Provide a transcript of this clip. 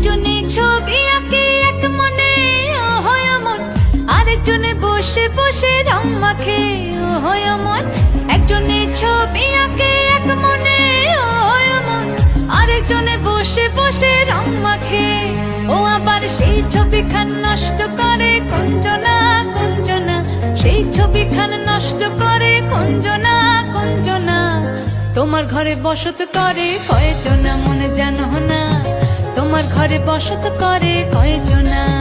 একজনে ছবি আঁকে, এক মনে হয় অমন। আরেকজনে বসে বসে রং মাখে হয় অমন। একজনে ছবি আঁকে, এক মনে হয় অমন। আরেকজনে বসে বসে রং মাখে। ও আবার সেই ছবিখান নষ্ট করে কঞ্জনা কঞ্জনা। সেই ছবিখান নষ্ট করে কঞ্জনা কঞ্জনা। তোমার ঘরে বসত করে কয়জনা মনে তোমার ঘরে বসত করে কয়জনা?